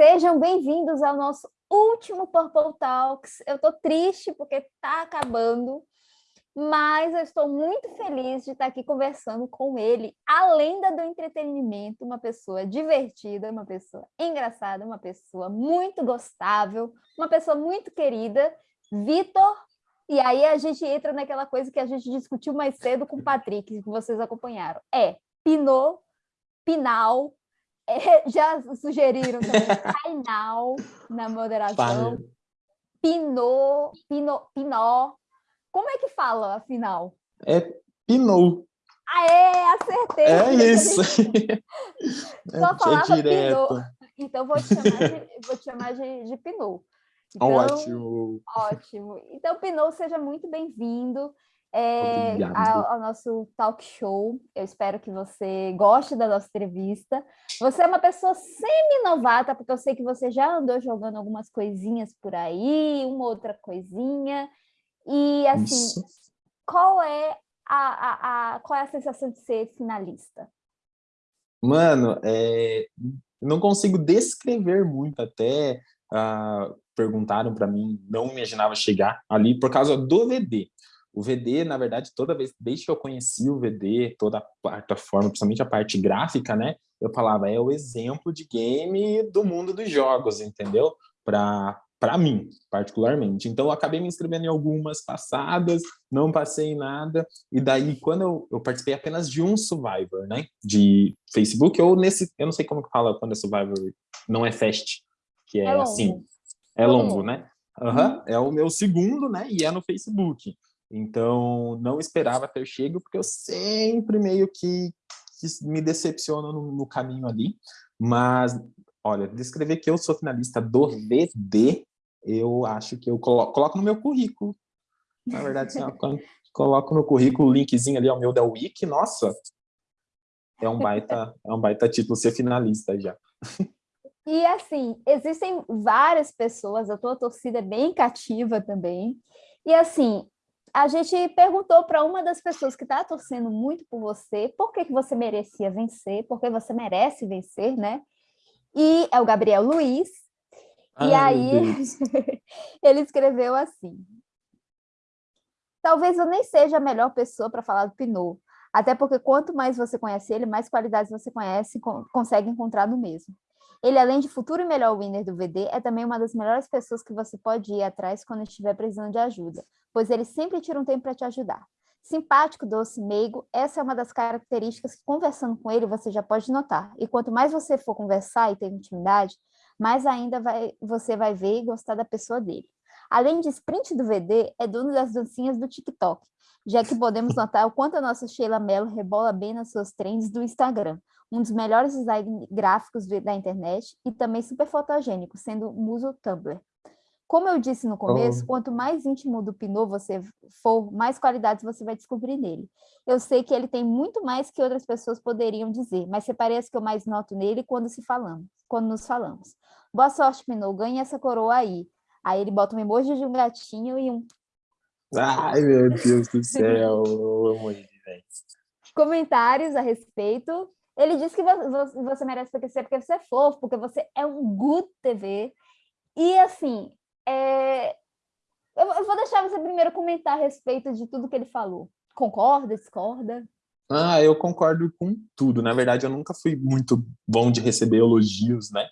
Sejam bem-vindos ao nosso último Purple Talks. Eu estou triste porque está acabando, mas eu estou muito feliz de estar aqui conversando com ele, a lenda do entretenimento, uma pessoa divertida, uma pessoa engraçada, uma pessoa muito gostável, uma pessoa muito querida, Vitor. E aí a gente entra naquela coisa que a gente discutiu mais cedo com o Patrick, que vocês acompanharam. É Pinot, Pinal, já sugeriram também Painal na moderação, Pinot, Pinot, Pinot, como é que fala, afinal? É Pinot. Aê, acertei! É isso! Só é falava é Pinot. Então, vou te chamar de, vou te chamar de, de Pinot. Então, ótimo! Ótimo! Então, Pinot, seja muito bem-vindo é, ao, ao, nosso talk show. Eu espero que você goste da nossa entrevista. Você é uma pessoa semi-novata, porque eu sei que você já andou jogando algumas coisinhas por aí, uma outra coisinha. E assim, Isso. qual é a, a, a, qual é a sensação de ser finalista? Mano, é, não consigo descrever muito, até uh, perguntaram para mim, não imaginava chegar ali por causa do VD. O VD, na verdade, toda vez, desde que eu conheci o VD, toda a plataforma, principalmente a parte gráfica, né, eu falava, é o exemplo de game do mundo dos jogos, entendeu? Para para mim, particularmente. Então, eu acabei me inscrevendo em algumas passadas, não passei em nada, e daí, quando eu, eu participei apenas de um Survivor, né, de Facebook, ou nesse, eu não sei como que fala quando é Survivor, não é Fast, que é, é assim, é longo, longo né? Uhum, É o meu segundo, né, e é no Facebook. Então, não esperava ter chego, porque eu sempre meio que, que me decepciono no, no caminho ali, mas Olha, descrever que eu sou finalista do VD eu acho que eu coloco, coloco no meu currículo. Na verdade, assim, quando coloco no currículo o linkzinho ali ao meu da Wiki, nossa, é um baita, é um baita título ser finalista já. E assim, existem várias pessoas, a tua torcida é bem cativa também. E assim, a gente perguntou para uma das pessoas que está torcendo muito por você, por que, que você merecia vencer, porque você merece vencer, né? E é o Gabriel Luiz, e aí, ele escreveu assim. Talvez eu nem seja a melhor pessoa para falar do Pinot, até porque quanto mais você conhece ele, mais qualidades você conhece e consegue encontrar no mesmo. Ele, além de futuro e melhor winner do VD, é também uma das melhores pessoas que você pode ir atrás quando estiver precisando de ajuda, pois ele sempre tira um tempo para te ajudar. Simpático, doce, meigo, essa é uma das características que, conversando com ele, você já pode notar. E quanto mais você for conversar e ter intimidade, mais ainda vai, você vai ver e gostar da pessoa dele. Além de sprint do VD, é dono das dancinhas do TikTok, já que podemos notar o quanto a nossa Sheila Mello rebola bem nas suas trends do Instagram, um dos melhores design gráficos da internet e também super fotogênico, sendo muso Tumblr. Como eu disse no começo, oh. quanto mais íntimo do Pinot você for, mais qualidades você vai descobrir nele. Eu sei que ele tem muito mais que outras pessoas poderiam dizer, mas separei as que eu mais noto nele quando se falamos, quando nos falamos. Boa sorte, Pinot, ganhe essa coroa aí. Aí ele bota um emoji de um gatinho e um... Ai, meu Deus do céu, eu amo ele, velho. Comentários a respeito. Ele disse que você merece ser porque você é fofo, porque você é um good TV. E assim, é... eu vou deixar você primeiro comentar a respeito de tudo que ele falou. Concorda, discorda? Ah, eu concordo com tudo. Na verdade, eu nunca fui muito bom de receber elogios, né?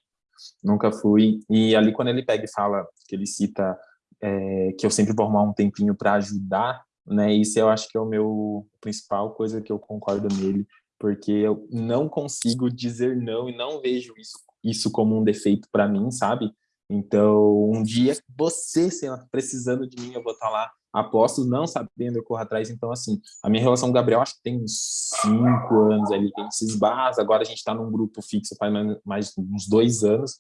Nunca fui. E ali, quando ele pega e fala, que ele cita é, que eu sempre vou arrumar um tempinho para ajudar, né? Isso eu acho que é o meu principal coisa que eu concordo nele, porque eu não consigo dizer não e não vejo isso, isso como um defeito para mim, sabe? Então, um dia você, sei lá, precisando de mim, eu vou estar tá lá apostos, não sabendo, eu corro atrás. Então, assim, a minha relação com o Gabriel, acho que tem uns cinco anos ali, gente se esbarra. Agora a gente está num grupo fixo faz mais, uns dois anos.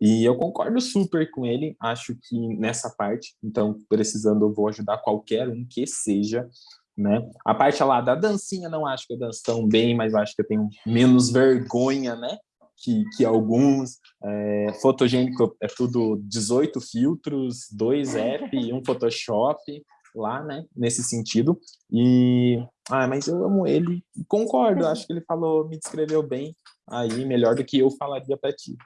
E eu concordo super com ele, acho que nessa parte, então, precisando, eu vou ajudar qualquer um que seja, né? A parte lá da dancinha, não acho que eu danço tão bem, mas acho que eu tenho menos vergonha, né? Que, que alguns. É, fotogênico é tudo 18 filtros, dois app um Photoshop lá, né, nesse sentido. E, ah, mas eu amo ele, concordo, acho que ele falou, me descreveu bem aí, melhor do que eu falaria para ti.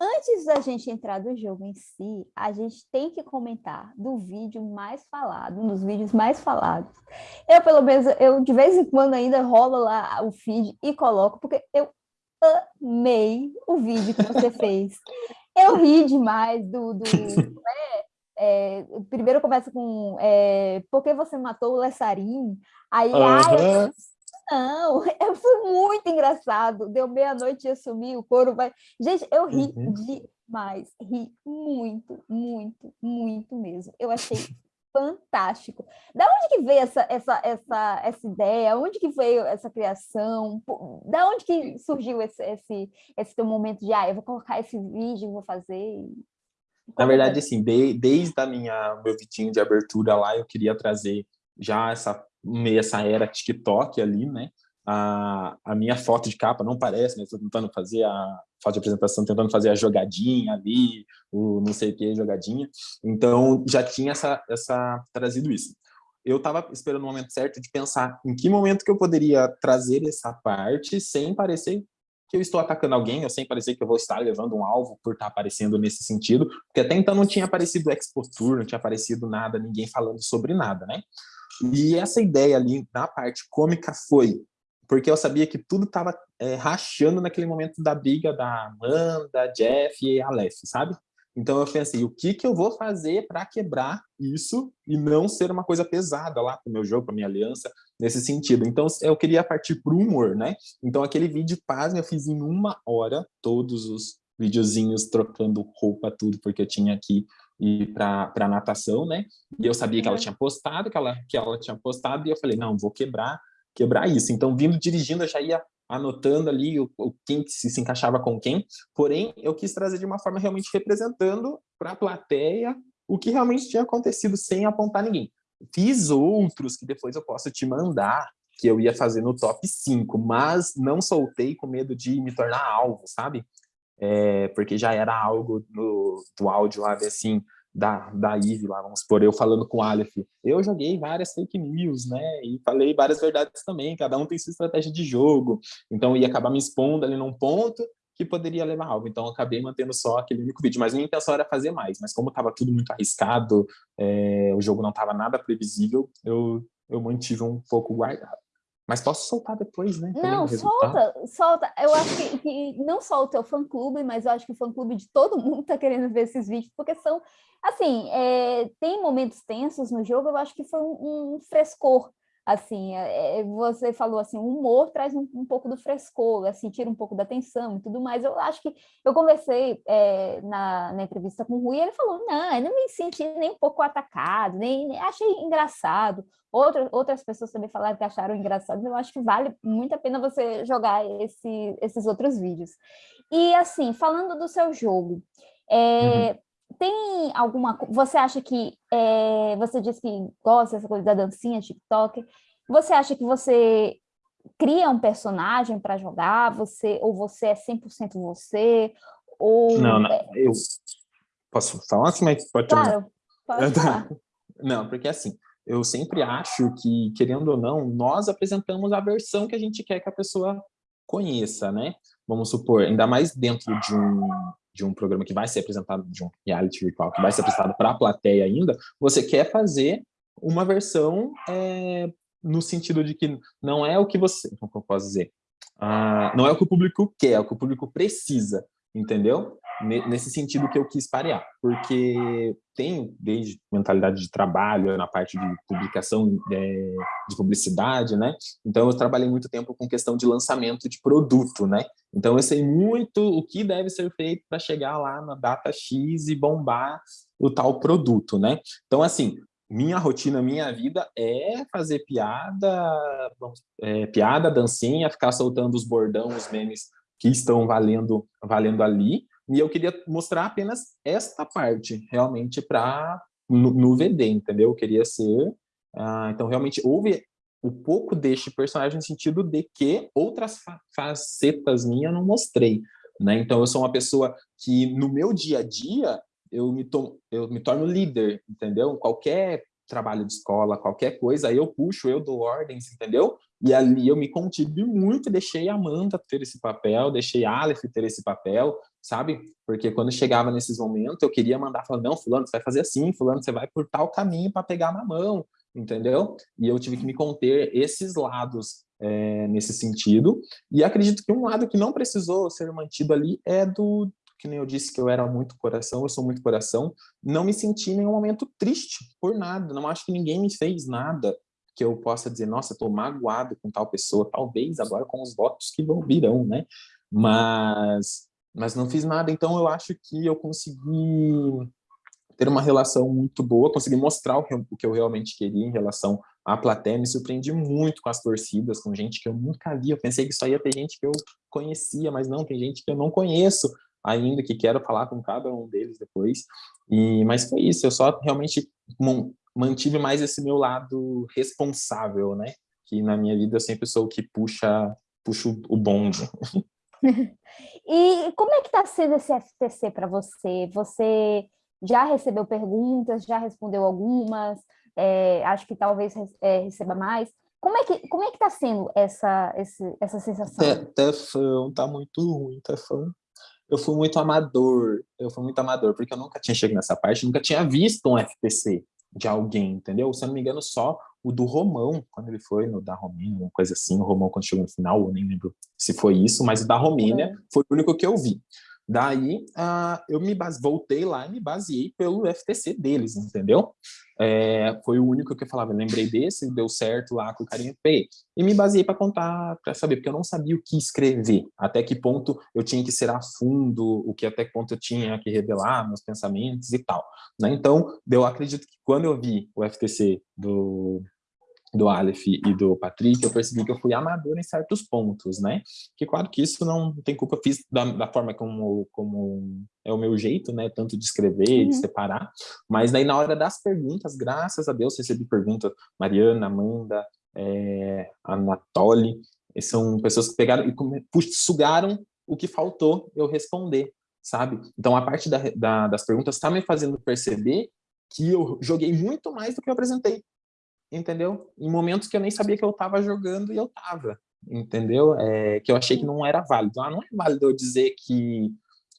Antes da gente entrar do jogo em si, a gente tem que comentar do vídeo mais falado, um dos vídeos mais falados. Eu, pelo menos, eu de vez em quando ainda rolo lá o feed e coloco, porque eu amei o vídeo que você fez. Eu ri demais do... do é, é, primeiro começa com é, por que você matou o Lessarim? Aí, uhum. ai, não, é, foi muito engraçado. Deu meia-noite e sumi, o couro vai. Gente, eu ri uhum. demais, ri muito, muito, muito mesmo. Eu achei fantástico. Da onde que veio essa, essa, essa, essa ideia? Onde que veio essa criação? Da onde que surgiu esse, esse, esse teu momento de, ah, eu vou colocar esse vídeo, vou fazer? Na verdade, assim, de, desde a minha, meu vidinho de abertura lá, eu queria trazer já essa essa era TikTok ali, né? A, a minha foto de capa não parece, né? Estou tentando fazer a foto de apresentação, tentando fazer a jogadinha ali, o não sei o que, jogadinha. Então, já tinha essa, essa trazido isso. Eu estava esperando o momento certo de pensar em que momento que eu poderia trazer essa parte sem parecer que eu estou atacando alguém, ou sem parecer que eu vou estar levando um alvo por estar aparecendo nesse sentido, porque até então não tinha aparecido Expo Tour, não tinha aparecido nada, ninguém falando sobre nada, né? E essa ideia ali na parte cômica foi porque eu sabia que tudo estava é, rachando naquele momento da briga da Amanda, Jeff e Aleph, sabe? Então eu pensei, o que, que eu vou fazer para quebrar isso e não ser uma coisa pesada lá para o meu jogo, para minha aliança, nesse sentido. Então eu queria partir para o humor, né? Então aquele vídeo, pasme, eu fiz em uma hora, todos os videozinhos trocando roupa, tudo, porque eu tinha aqui ir para natação, né? E eu sabia que ela tinha postado, que ela, que ela tinha postado, e eu falei, não, vou quebrar, quebrar isso. Então, vindo dirigindo, eu já ia anotando ali o, o quem se, se encaixava com quem, porém, eu quis trazer de uma forma realmente representando para a plateia o que realmente tinha acontecido sem apontar ninguém. Fiz outros que depois eu posso te mandar, que eu ia fazer no top 5, mas não soltei com medo de me tornar alvo, sabe? é, porque já era algo no, do áudio lá, assim, da, da Eve lá, vamos supor, eu falando com o Aleph, eu joguei várias fake news, né, e falei várias verdades também, cada um tem sua estratégia de jogo, então ia acabar me expondo ali num ponto que poderia levar algo, então acabei mantendo só aquele único vídeo, mas minha intenção era fazer mais, mas como estava tudo muito arriscado, é, o jogo não estava nada previsível, eu, eu mantive um pouco guardado. Mas posso soltar depois, né? Não, solta, solta. Eu acho que, que não só o teu fã-clube, mas eu acho que o fã-clube de todo mundo tá querendo ver esses vídeos, porque são, assim, é, tem momentos tensos no jogo, eu acho que foi um, um frescor assim, é, é, você falou assim, o humor traz um, um, pouco do frescor, assim, tira um pouco da tensão e tudo mais, eu acho que, eu conversei é, na, na, entrevista com o Rui, ele falou, não, eu não me senti nem um pouco atacado, nem, nem achei engraçado, Outra, outras pessoas também falaram que acharam engraçado, eu acho que vale muito a pena você jogar esse, esses outros vídeos. E assim, falando do seu jogo, é, uhum tem alguma... Você acha que... É, você disse que gosta dessa coisa da dancinha, TikTok. Você acha que você cria um personagem para jogar? Você, ou você é 100% você? Ou... Não, não, eu... Posso falar assim, mas pode Claro, pode falar. Não, porque assim, eu sempre acho que, querendo ou não, nós apresentamos a versão que a gente quer que a pessoa conheça, né? Vamos supor, ainda mais dentro de um, de um programa que vai ser apresentado, de um reality virtual que vai ser apresentado para a plateia ainda, você quer fazer uma versão é, no sentido de que não é o que você, como eu posso dizer, ah, não é o que o público quer, é o que o público precisa, entendeu? nesse sentido que eu quis parear, porque tenho desde mentalidade de trabalho, na parte de publicação, é, de publicidade, né? Então eu trabalhei muito tempo com questão de lançamento de produto, né? Então eu sei muito o que deve ser feito para chegar lá na data X e bombar o tal produto, né? Então assim, minha rotina, minha vida é fazer piada, é, piada, dancinha, ficar soltando os bordão, os memes que estão valendo, valendo ali, e eu queria mostrar apenas esta parte, realmente, para no, no, VD, entendeu? Eu queria ser... Uh, então, realmente, houve um pouco deste personagem no sentido de que outras fa facetas minhas não mostrei. Né? Então, eu sou uma pessoa que, no meu dia a dia, eu me, to eu me torno líder, entendeu? Qualquer trabalho de escola, qualquer coisa, aí eu puxo, eu dou ordens, entendeu? E ali eu me contive muito deixei a Amanda ter esse papel, deixei a Aleph ter esse papel, sabe? Porque quando chegava nesses momentos, eu queria mandar, falar, não, fulano, você vai fazer assim, fulano, você vai por tal caminho para pegar na mão, entendeu? E eu tive que me conter esses lados é, nesse sentido. E acredito que um lado que não precisou ser mantido ali é do, que nem eu disse que eu era muito coração, eu sou muito coração, não me senti em nenhum momento triste por nada, não acho que ninguém me fez nada que eu possa dizer, nossa, estou magoado com tal pessoa, talvez agora com os votos que vão virão, né? Mas, mas não fiz nada, então eu acho que eu consegui ter uma relação muito boa, consegui mostrar o que, eu, o que eu realmente queria em relação à plateia, me surpreendi muito com as torcidas, com gente que eu nunca vi, eu pensei que só ia ter gente que eu conhecia, mas não, tem gente que eu não conheço ainda, que quero falar com cada um deles depois, e, mas foi isso, eu só realmente mantive mais esse meu lado responsável, né, que na minha vida eu sempre sou o que puxa, puxa o bonde. e como é que está sendo esse FTC para você? Você já recebeu perguntas, já respondeu algumas, é, acho que talvez é, receba mais. Como é que como é que está sendo essa esse, essa sensação? Tefão, tá muito ruim, Tefão. Eu fui muito amador, eu fui muito amador, porque eu nunca tinha chegado nessa parte, nunca tinha visto um FPC de alguém, entendeu? Se eu não me engano, só o do Romão, quando ele foi no da Romênia, uma coisa assim, o Romão quando chegou no final, eu nem lembro se foi isso, mas o da Romênia uhum. foi o único que eu vi. Daí, uh, eu me base... voltei lá e me baseei pelo FTC deles, entendeu? É, foi o único que eu falava, eu lembrei desse, deu certo lá com o carinha, peguei. E me baseei para contar, para saber, porque eu não sabia o que escrever, até que ponto eu tinha que ser a fundo, o que até que ponto eu tinha que revelar meus pensamentos e tal. Né? Então, eu acredito que quando eu vi o FTC do, do Aleph e do Patrick, eu percebi que eu fui amador em certos pontos, né? Que claro que isso não tem culpa, fiz da, da forma como, como é o meu jeito, né? Tanto de escrever, uhum. de separar, mas daí na hora das perguntas, graças a Deus, recebi perguntas, Mariana, Amanda, é, Anatoly, são pessoas que pegaram e sugaram o que faltou eu responder, sabe? Então a parte da, da, das perguntas está me fazendo perceber que eu joguei muito mais do que eu apresentei, entendeu? Em momentos que eu nem sabia que eu estava jogando e eu estava, entendeu? É, que eu achei que não era válido. Ah, não é válido eu dizer que,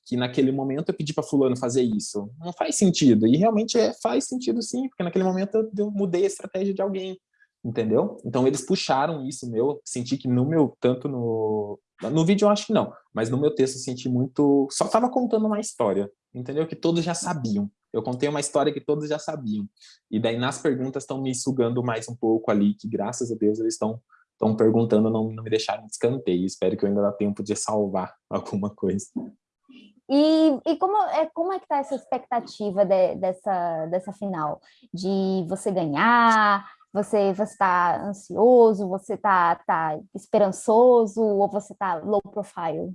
que naquele momento eu pedi para fulano fazer isso. Não faz sentido. E realmente é, faz sentido sim, porque naquele momento eu, eu mudei a estratégia de alguém, entendeu? Então eles puxaram isso meu, senti que no meu, tanto no... No vídeo eu acho que não, mas no meu texto eu senti muito... Só estava contando uma história, entendeu? Que todos já sabiam eu contei uma história que todos já sabiam. E daí nas perguntas estão me sugando mais um pouco ali, que graças a Deus eles estão estão perguntando, não, não me deixaram de escanteio. Espero que eu ainda dá tempo de salvar alguma coisa. E, e como, é, como é que está essa expectativa de, dessa, dessa final? De você ganhar, você está ansioso, você está tá esperançoso ou você está low profile?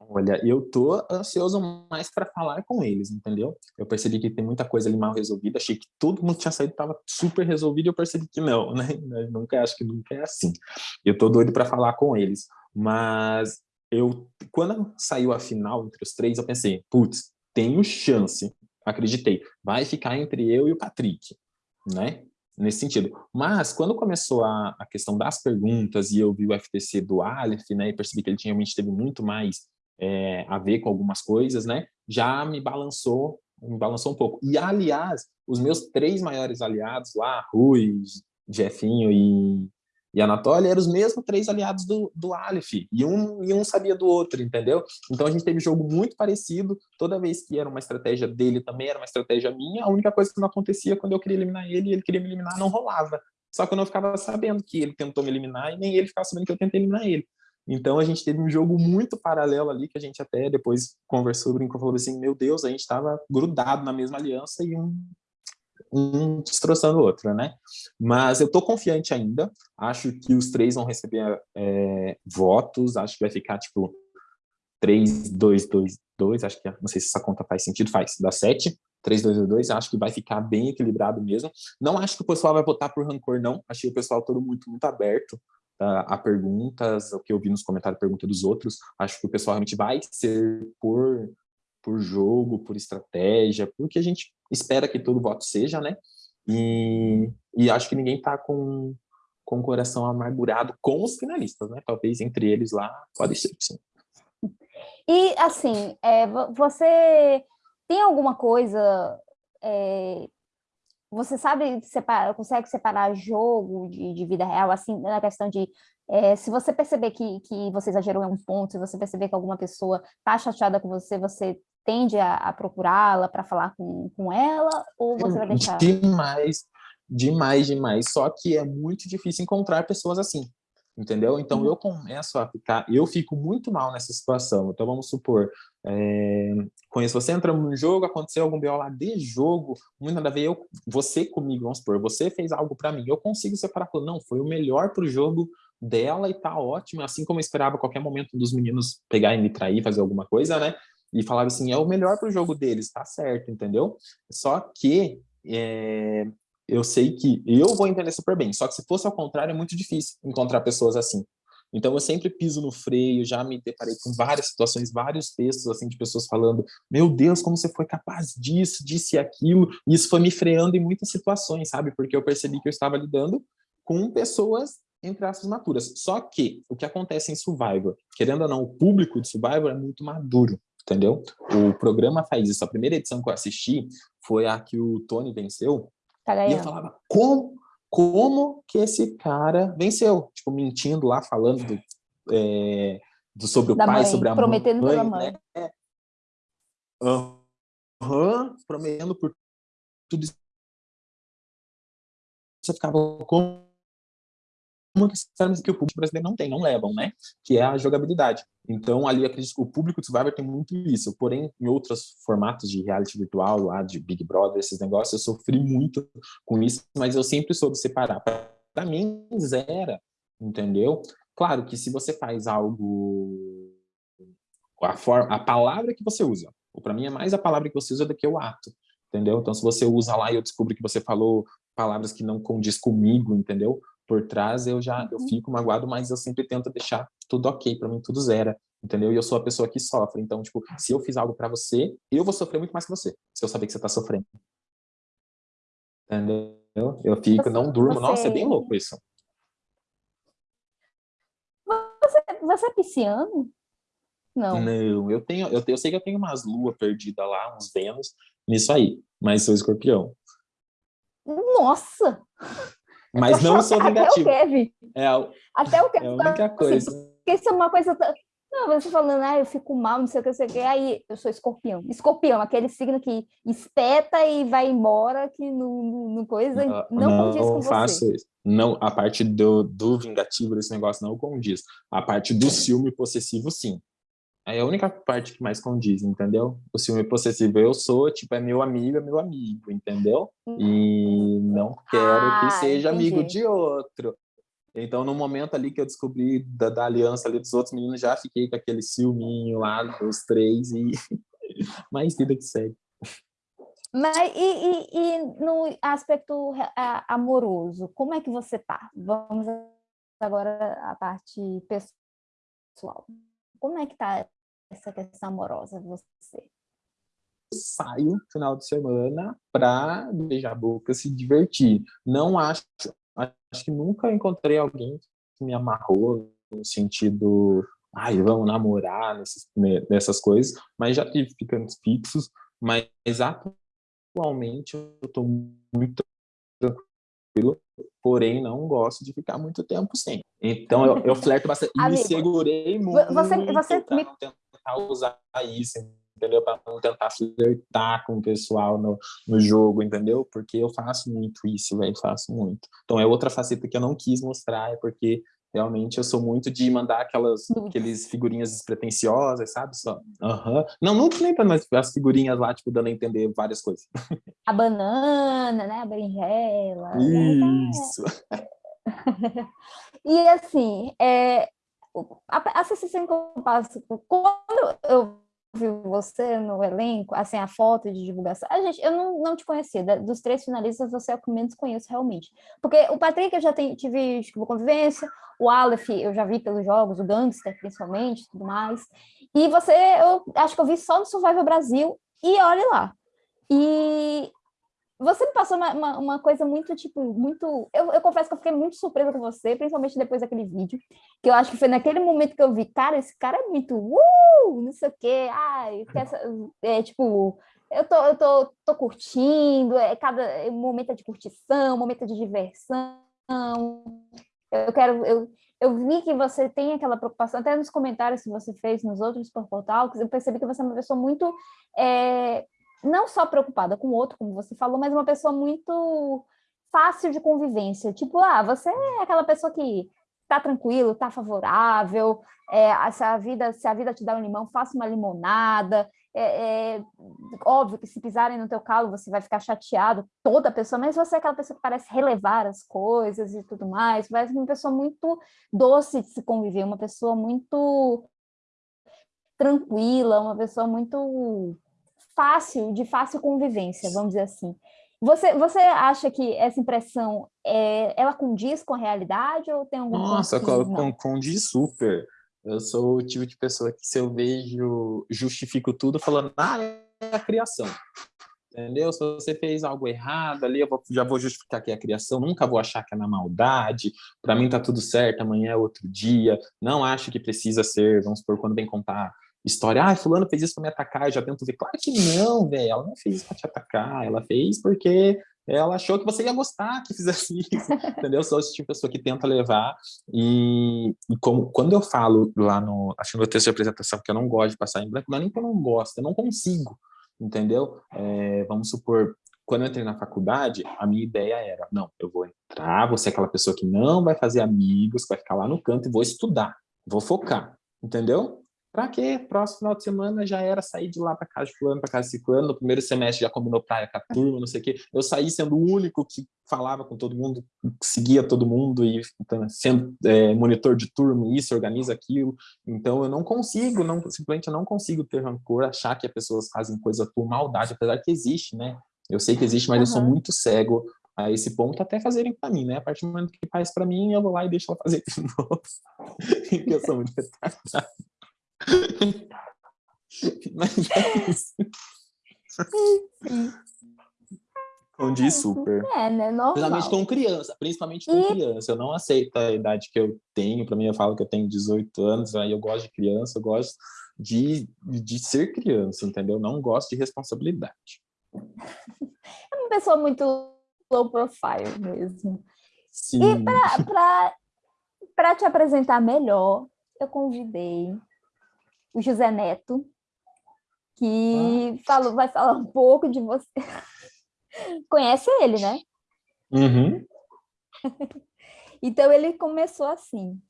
Olha, eu tô ansioso mais para falar com eles, entendeu? Eu percebi que tem muita coisa ali mal resolvida, achei que todo mundo tinha saído estava super resolvido e eu percebi que não, né? Eu nunca acho que nunca é assim. Eu tô doido para falar com eles, mas eu quando saiu a final entre os três, eu pensei, putz, tenho chance, acreditei, vai ficar entre eu e o Patrick, né? Nesse sentido. Mas, quando começou a, a questão das perguntas e eu vi o FTC do Aleph, né, e percebi que ele tinha, realmente teve muito mais é, a ver com algumas coisas, né? Já me balançou, me balançou um pouco. E, aliás, os meus três maiores aliados lá, Rui, Jefinho e, e Anatoly, eram os mesmos três aliados do, do Aleph, e um, e um sabia do outro, entendeu? Então a gente teve jogo muito parecido, toda vez que era uma estratégia dele, também era uma estratégia minha, a única coisa que não acontecia quando eu queria eliminar ele, e ele queria me eliminar, não rolava. Só que eu não ficava sabendo que ele tentou me eliminar, e nem ele ficava sabendo que eu tentei eliminar ele. Então a gente teve um jogo muito paralelo ali, que a gente até depois conversou, brincou, falou assim, meu Deus, a gente estava grudado na mesma aliança e um, um destroçando o outro, né? Mas eu estou confiante ainda, acho que os três vão receber é, votos, acho que vai ficar tipo 3, 2, 2, 2, acho que, não sei se essa conta faz sentido, faz, dá 7, 3, 2, 2, acho que vai ficar bem equilibrado mesmo. Não acho que o pessoal vai votar por rancor, não, achei o pessoal todo muito, muito aberto, a perguntas, o que eu vi nos comentários, pergunta dos outros, acho que o pessoal realmente vai ser por, por jogo, por estratégia, porque a gente espera que todo voto seja, né? E, e acho que ninguém tá com, com o coração amargurado com os finalistas, né? Talvez entre eles lá, pode ser, sim. E, assim, é, você tem alguma coisa... É, você sabe separar, consegue separar jogo de, de vida real, assim, na questão de é, se você perceber que, que você exagerou em um ponto, se você perceber que alguma pessoa está chateada com você, você tende a, a procurá-la para falar com, com ela, ou você vai deixar... Demais, demais, demais. Só que é muito difícil encontrar pessoas assim entendeu? Então, uhum. eu começo a ficar, eu fico muito mal nessa situação. Então, vamos supor, é, conheço você, entra no jogo, aconteceu algum BO lá de jogo, muito nada a ver, eu, você comigo, vamos supor, você fez algo para mim, eu consigo separar, não, foi o melhor pro jogo dela e tá ótimo, assim como eu esperava qualquer momento dos meninos pegar e me trair, fazer alguma coisa, né? E falava assim, é o melhor pro jogo deles, tá certo, entendeu? Só que é, eu sei que eu vou entender super bem, só que se fosse ao contrário é muito difícil encontrar pessoas assim. Então eu sempre piso no freio, já me deparei com várias situações, vários textos assim de pessoas falando, meu Deus, como você foi capaz disso, disso e aquilo, e isso foi me freando em muitas situações, sabe? Porque eu percebi que eu estava lidando com pessoas entre aspas maturas. Só que o que acontece em Survivor, querendo ou não, o público de Survivor é muito maduro, entendeu? O programa faz isso. A primeira edição que eu assisti foi a que o Tony venceu, Tá e eu falava, como, como que esse cara venceu? Tipo, mentindo lá, falando do, é, do sobre o da pai, mãe, sobre a prometendo mãe. Prometendo mãe. Né? Uhum, prometendo por tudo isso. Você ficava, como uma que, que o público brasileiro não tem, não levam, né? Que é a jogabilidade. Então, ali, acredito que o público do Survivor tem muito isso. Porém, em outros formatos de reality virtual, lá de Big Brother, esses negócios, eu sofri muito com isso, mas eu sempre soube separar. Para mim, zera, entendeu? Claro que se você faz algo... A, forma, a palavra que você usa, para mim é mais a palavra que você usa do que o ato, entendeu? Então, se você usa lá e eu descubro que você falou palavras que não condiz comigo, entendeu? Por trás, eu já eu uhum. fico magoado, mas eu sempre tento deixar tudo ok, para mim tudo zero, entendeu? E eu sou a pessoa que sofre, então, tipo, se eu fiz algo para você, eu vou sofrer muito mais que você, se eu saber que você tá sofrendo. Entendeu? Eu fico, não durmo, você... nossa, é bem louco isso. Você, você é pisciano? Não. Não, eu tenho, eu, eu sei que eu tenho umas luas perdidas lá, uns Vênus, nisso aí, mas sou escorpião. Nossa! Mas não sou vingativo. Até o Kevin. É a, Até o Kevin. É a única assim, coisa. Porque isso é uma coisa... Não, você falando, ah, eu fico mal, não sei o que, não sei o que, aí eu sou escorpião. Escorpião, aquele signo que espeta e vai embora, que no, no coisa não, não, não condiz com faço você. Isso. Não, a parte do, do vingativo desse negócio não condiz. A parte do ciúme possessivo, sim. É a única parte que mais condiz, entendeu? O ciúme possessivo eu sou, tipo, é meu amigo, é meu amigo, entendeu? E uhum. não quero ah, que seja entendi. amigo de outro. Então, no momento ali que eu descobri da, da, aliança ali dos outros meninos, já fiquei com aquele ciúminho lá dos três e mais vida que segue. Mas e, e, e no aspecto amoroso, como é que você tá? Vamos agora à parte pessoal. Como é que tá essa questão amorosa você? Saio no final de semana para beijar a boca, se divertir. Não acho, acho que nunca encontrei alguém que me amarrou no sentido, ai, vamos namorar nesses, nessas coisas, mas já tive ficantes fixos, mas atualmente eu estou muito tranquilo, porém não gosto de ficar muito tempo sem. Então eu, eu flerto bastante e me segurei muito você, você me tentar usar isso, entendeu? Para não tentar flertar com o pessoal no, no jogo, entendeu? Porque eu faço muito isso, velho, faço muito. Então é outra faceta que eu não quis mostrar, é porque realmente eu sou muito de mandar aquelas aqueles figurinhas despretensiosas, sabe? Só, uhum. Não, não lembra mais as figurinhas lá, tipo, dando a entender várias coisas. A banana, né? A berinjela. Né? Isso. Né? e assim, é, a, a sensação eu passo, quando eu vi você no elenco, assim, a foto de divulgação, a gente, eu não, não te conhecia, dos três finalistas você é o que menos conheço realmente, porque o Patrick eu já tenho, tive tipo, convivência, o Aleph eu já vi pelos jogos, o Gangster principalmente, tudo mais, e você, eu acho que eu vi só no Survival Brasil, e olhe lá, e você me passou uma, uma, uma, coisa muito, tipo, muito... Eu, eu confesso que eu fiquei muito surpresa com você, principalmente depois daquele vídeo, que eu acho que foi naquele momento que eu vi, cara, esse cara é muito, uh, não sei o quê, ai, essa, é, tipo, eu tô, eu tô, tô curtindo, é cada é, momento é de curtição, momento de diversão, eu quero, eu, eu vi que você tem aquela preocupação, até nos comentários que você fez nos outros portal, eu percebi que você é uma pessoa muito é, não só preocupada com o outro, como você falou, mas uma pessoa muito fácil de convivência. Tipo, ah, você é aquela pessoa que tá tranquilo, tá favorável, é, se, a vida, se a vida te dá um limão, faça uma limonada. É, é, óbvio que se pisarem no teu calo, você vai ficar chateado, toda pessoa, mas você é aquela pessoa que parece relevar as coisas e tudo mais, parece uma pessoa muito doce de se conviver, uma pessoa muito tranquila, uma pessoa muito fácil, de fácil convivência, vamos dizer assim. Você, você acha que essa impressão, é, ela condiz com a realidade ou tem algum Nossa, com, condiz super. Eu sou o tipo de pessoa que se eu vejo, justifico tudo falando, ah, é a criação. Entendeu? Se você fez algo errado ali, eu vou, já vou justificar que é a criação, nunca vou achar que é na maldade, para mim tá tudo certo, amanhã é outro dia, não acho que precisa ser, vamos supor, quando vem contar história, ah, fulano fez isso para me atacar, eu já tento ver, claro que não, velho, ela não fez isso para te atacar, ela fez porque ela achou que você ia gostar que fizesse isso, entendeu? Sou esse tipo de pessoa que tenta levar, e, e como, quando eu falo lá no, acho que no texto de apresentação, que eu não gosto de passar em branco, não nem que eu não gosto, eu não consigo, entendeu? É, vamos supor, quando eu entrei na faculdade, a minha ideia era, não, eu vou entrar, vou ser aquela pessoa que não vai fazer amigos, vai ficar lá no canto e vou estudar, vou focar, entendeu? Pra quê? Próximo final de semana já era sair de lá para casa de fulano, para casa de ciclano, no primeiro semestre já combinou praia com a turma, não sei o quê. Eu saí sendo o único que falava com todo mundo, seguia todo mundo e então, sendo é, monitor de turma, isso, organiza aquilo. Então eu não consigo, não, simplesmente eu não consigo ter rancor, achar que as pessoas fazem coisa por maldade, apesar que existe, né? Eu sei que existe, mas uhum. eu sou muito cego a esse ponto até fazerem para mim, né? A partir do momento que faz para mim, eu vou lá e deixo ela fazer de novo. Eu sou muito retardado. Mas é isso. Condiz super. É, né? Normal. Principalmente com criança, principalmente com e... criança. Eu não aceito a idade que eu tenho. Para mim, eu falo que eu tenho 18 anos, aí eu gosto de criança, eu gosto de, de ser criança, entendeu? Não gosto de responsabilidade. É uma pessoa muito low profile mesmo. Sim. E para te apresentar melhor, eu convidei o José Neto, que ah. falou, vai falar um pouco de você. Conhece ele, né? Uhum. então, ele começou assim.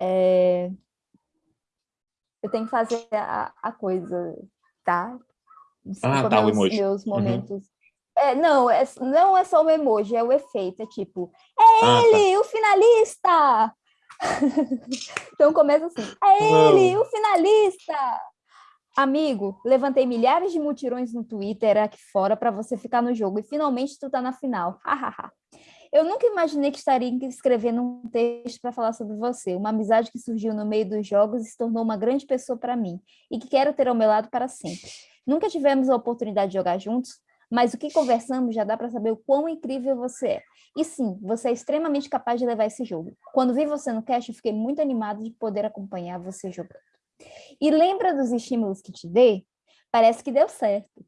É... Eu tenho que fazer a, a coisa, tá? Desculpa ah, tá, meus, o emoji. meus uhum. momentos. Uhum. É, não, é, não é só o emoji, é o efeito. É tipo, é ah, ele, tá. o finalista! então começa assim, é ele, o finalista! Amigo, levantei milhares de mutirões no Twitter aqui fora para você ficar no jogo e finalmente tu tá na final. Eu nunca imaginei que estaria escrevendo um texto para falar sobre você, uma amizade que surgiu no meio dos jogos e se tornou uma grande pessoa para mim e que quero ter ao meu lado para sempre. Nunca tivemos a oportunidade de jogar juntos, mas o que conversamos já dá para saber o quão incrível você é. E sim, você é extremamente capaz de levar esse jogo. Quando vi você no cast, eu fiquei muito animado de poder acompanhar você jogando. E lembra dos estímulos que te dei? Parece que deu certo.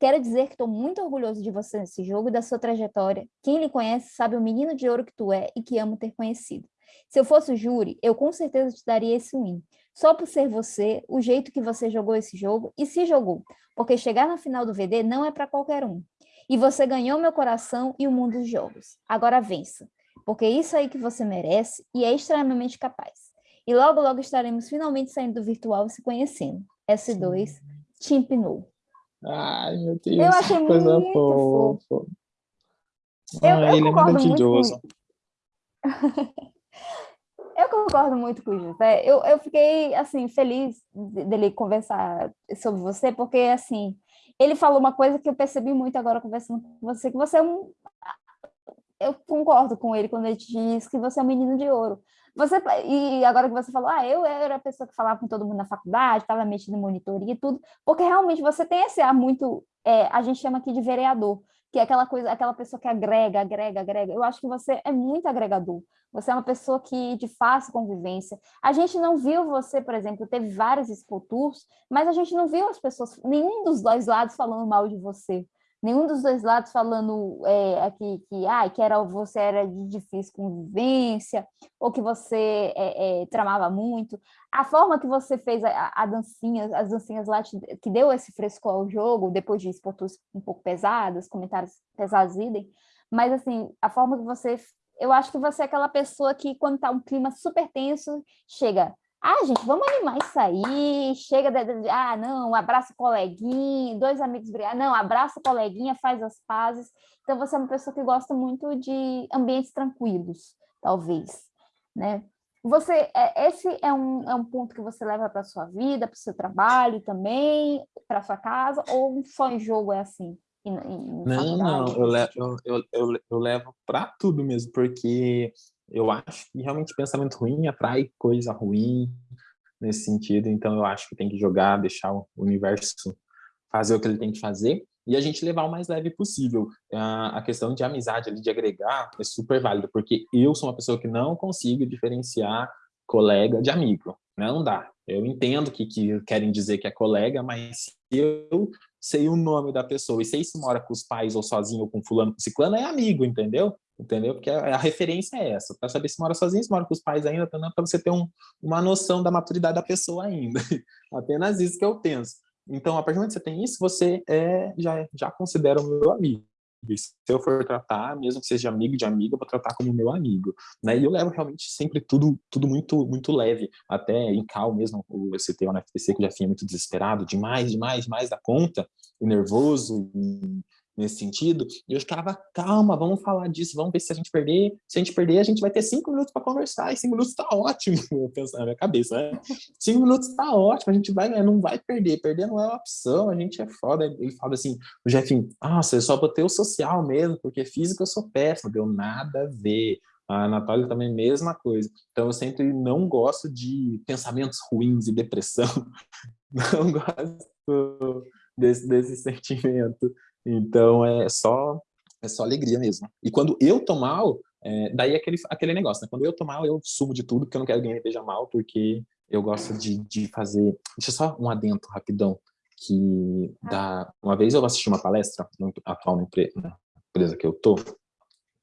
Quero dizer que estou muito orgulhoso de você nesse jogo e da sua trajetória. Quem lhe conhece sabe o menino de ouro que tu é e que amo ter conhecido. Se eu fosse o júri, eu com certeza te daria esse win. Só por ser você, o jeito que você jogou esse jogo, e se jogou, porque chegar na final do VD não é para qualquer um. E você ganhou meu coração e o mundo dos jogos. Agora vença, porque é isso aí que você merece e é extremamente capaz. E logo, logo estaremos finalmente saindo do virtual e se conhecendo. S2, Timpinou. Ai, meu Deus, eu achei coisa muito fofa. Fofo. Eu, ah, eu ele é maravilhoso. Eu concordo muito com o José. Eu, eu fiquei, assim, feliz dele conversar sobre você, porque, assim, ele falou uma coisa que eu percebi muito agora conversando com você, que você é um... Eu concordo com ele quando ele diz que você é um menino de ouro. Você, e agora que você falou, ah, eu era a pessoa que falava com todo mundo na faculdade, estava mexendo em monitoria e tudo, porque realmente você tem esse ar muito, é, a gente chama aqui de vereador, que é aquela coisa, aquela pessoa que agrega, agrega, agrega. Eu acho que você é muito agregador. Você é uma pessoa que de fácil convivência. A gente não viu você, por exemplo, teve vários expotours, mas a gente não viu as pessoas, nenhum dos dois lados falando mal de você nenhum dos dois lados falando é, aqui que, ah, que era, você era de difícil convivência, ou que você é, é, tramava muito. A forma que você fez a, a dancinha, as dancinhas lá, te, que deu esse fresco ao jogo, depois de expotus um pouco pesados, comentários pesados, idem, mas assim, a forma que você... Eu acho que você é aquela pessoa que, quando está um clima super tenso, chega, ah, gente, vamos animar isso aí, chega de, ah, não, abraça o coleguinha, dois amigos brigar, não, abraça o coleguinha, faz as pazes. Então, você é uma pessoa que gosta muito de ambientes tranquilos, talvez, né? Você, é, esse é um, é um ponto que você leva para a sua vida, para o seu trabalho também, para a sua casa, ou só em jogo é assim? Em, em não, não, eu levo, eu, eu, eu levo para tudo mesmo, porque eu acho que realmente pensamento ruim atrai coisa ruim nesse sentido, então eu acho que tem que jogar, deixar o universo fazer o que ele tem que fazer e a gente levar o mais leve possível. A questão de amizade, de agregar, é super válido, porque eu sou uma pessoa que não consigo diferenciar colega de amigo, não dá. Eu entendo que, que querem dizer que é colega, mas eu sei o nome da pessoa e sei se mora com os pais ou sozinho ou com fulano, com ciclano, é amigo, entendeu? entendeu? Porque a, a referência é essa, para saber se mora sozinho, se mora com os pais ainda, para você ter um, uma noção da maturidade da pessoa ainda. Apenas isso que eu penso. Então, a partir do momento que você tem isso, você é, já, já considera o meu amigo. E se eu for tratar, mesmo que seja amigo de amiga, eu vou tratar como meu amigo. Né? E eu levo realmente sempre tudo, tudo muito, muito leve. Até em cal mesmo, o CT na FTC, que eu já vinha muito desesperado, demais, demais, demais da conta, e nervoso, e nesse sentido, e eu ficava, calma, vamos falar disso, vamos ver se a gente perder, se a gente perder, a gente vai ter cinco minutos para conversar, e cinco minutos tá ótimo, eu penso na minha cabeça, né? Cinco minutos tá ótimo, a gente vai, não vai perder, perder não é uma opção, a gente é foda, ele fala assim, o Jefinho, nossa, eu só botei o social mesmo, porque físico eu sou péssimo, deu nada a ver, a Natália também mesma coisa, então eu sempre não gosto de pensamentos ruins e depressão, não gosto desse, desse sentimento, então, é só, é só alegria mesmo. E quando eu tô mal, é, daí é aquele, aquele negócio, né? Quando eu tô mal, eu sumo de tudo, porque eu não quero que ninguém esteja mal, porque eu gosto de, de fazer... Deixa só um adentro rapidão, que da... uma vez eu assisti uma palestra, no atual na empresa que eu tô,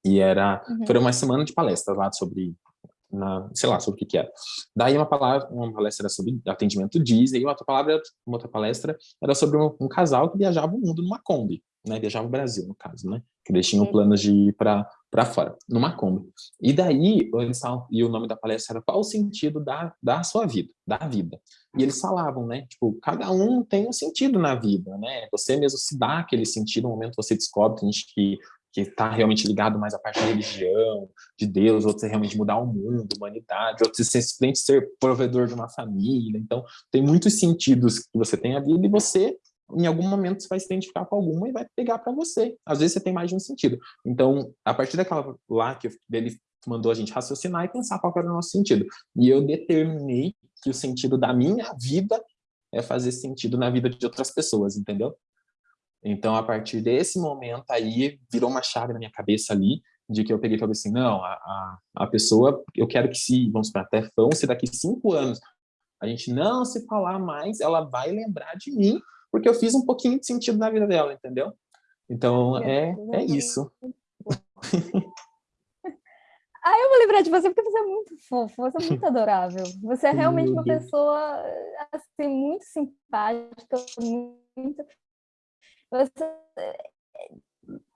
e era, uhum. foi uma semana de palestras lá sobre na, sei lá, sobre o que que era. Daí uma palavra, uma palestra era sobre atendimento Disney, e outra palavra, uma outra palestra era sobre um, um, casal que viajava o mundo numa Kombi, né, viajava o Brasil, no caso, né, que eles tinham planos de ir para fora, numa Kombi. E daí, eles falam, e o nome da palestra era qual o sentido da, da sua vida, da vida. E eles falavam, né, tipo, cada um tem um sentido na vida, né, você mesmo se dá aquele sentido, no momento você descobre, tem gente que que está realmente ligado mais à parte da religião, de Deus, outros é realmente mudar o mundo, humanidade, outros é simplesmente ser provedor de uma família. Então, tem muitos sentidos que você tem a vida e você, em algum momento, você vai se identificar com alguma e vai pegar para você. Às vezes você tem mais de um sentido. Então, a partir daquela lá que ele mandou a gente raciocinar e pensar qual era o nosso sentido. E eu determinei que o sentido da minha vida é fazer sentido na vida de outras pessoas, entendeu? Então, a partir desse momento aí, virou uma chave na minha cabeça ali, de que eu peguei e falei assim, não, a, a, a pessoa, eu quero que se, vamos para até vão se daqui cinco anos a gente não se falar mais, ela vai lembrar de mim, porque eu fiz um pouquinho de sentido na vida dela, entendeu? Então, é, é isso. Ah, eu vou lembrar de você porque você é muito fofo, você é muito adorável. Você é realmente uma pessoa, assim, muito simpática, muito você eh,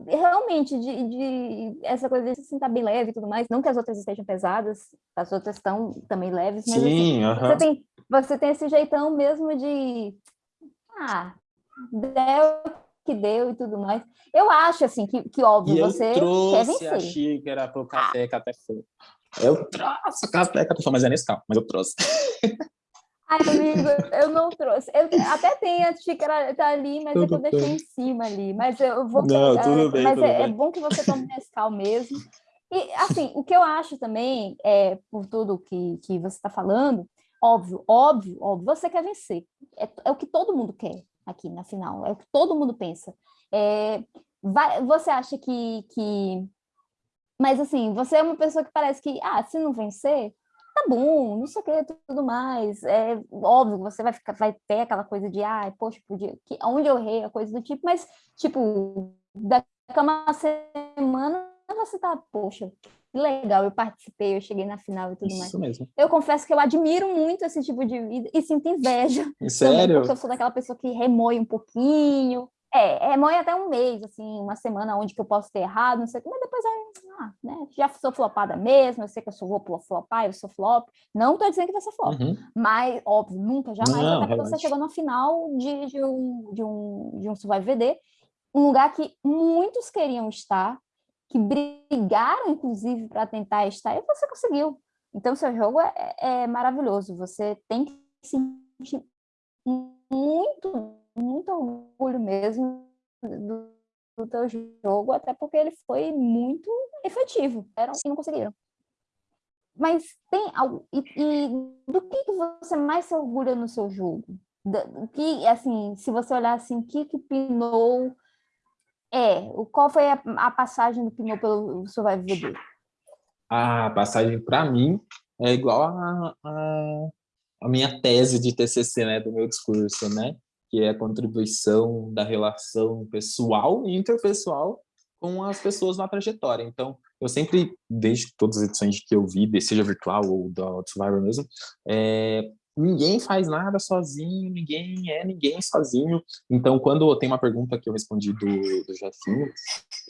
realmente de, de, essa coisa de se sentar bem leve e tudo mais, não que as outras estejam pesadas, as outras estão também leves, mas Sim, assim, uh -huh. você, tem, você tem esse jeitão mesmo de ah, deu que deu e tudo mais. Eu acho assim que, que óbvio, e você quer vencer. a xícara pro café ah. café Eu trouxe café café mas é nesse carro, mas eu trouxe. Ai, amigo, eu não trouxe. Eu até tem a xícara tá ali, mas tudo é que eu deixei em cima ali. Mas eu vou não, Tudo bem, mas tudo é, bem. é, bom que você tome Nescau mesmo. E, assim, o que eu acho também, é, por tudo que, que você está falando, óbvio, óbvio, óbvio, você quer vencer. É, é, o que todo mundo quer aqui na final, é o que todo mundo pensa. É, vai, você acha que, que... Mas, assim, você é uma pessoa que parece que, ah, se não vencer, tá bom, não sei o que, tudo mais. É óbvio, você vai, ficar, vai ter aquela coisa de, ah, poxa, podia, que, onde eu errei, a coisa do tipo, mas, tipo, daqui a uma semana você tá, poxa, que legal, eu participei, eu cheguei na final e tudo Isso mais. mesmo. Eu confesso que eu admiro muito esse tipo de vida e sinto inveja. Sério? Também, porque eu sou daquela pessoa que remoi um pouquinho. É, remoi até um mês, assim, uma semana onde que eu posso ter errado, não sei o que, mas depois ah, né, já sou flopada mesmo, eu sei que eu sou, vou flopar, eu sou flop. Não tô dizendo que vai ser flop, Uhum. mas, óbvio, nunca, jamais, Não, até porque você chegou na final de, de, um, de, um, de um Survival VD, um lugar que muitos queriam estar, que brigaram, inclusive, para tentar estar, e você conseguiu. Então, seu jogo é, é maravilhoso. Você tem que sentir muito, muito orgulho mesmo do, do teu jogo, até porque ele foi muito efetivo. Eram e não conseguiram. Mas tem algo... E, e do que, que você mais se orgulha no seu jogo? Que, assim, se você olhar assim, o que que Pinot é? O- Qual foi a, a passagem do Pinot pelo Survival VD? A passagem, para mim, é igual a, a, a minha tese de TCC, né, do meu discurso, né, que é a contribuição da relação pessoal e interpessoal com as pessoas na trajetória. Então, eu sempre, desde todas as edições que eu vi, seja virtual ou da Survivor mesmo, é, ninguém faz nada sozinho, ninguém é ninguém sozinho. Então, quando tem uma pergunta que eu respondi do, do Jefinho,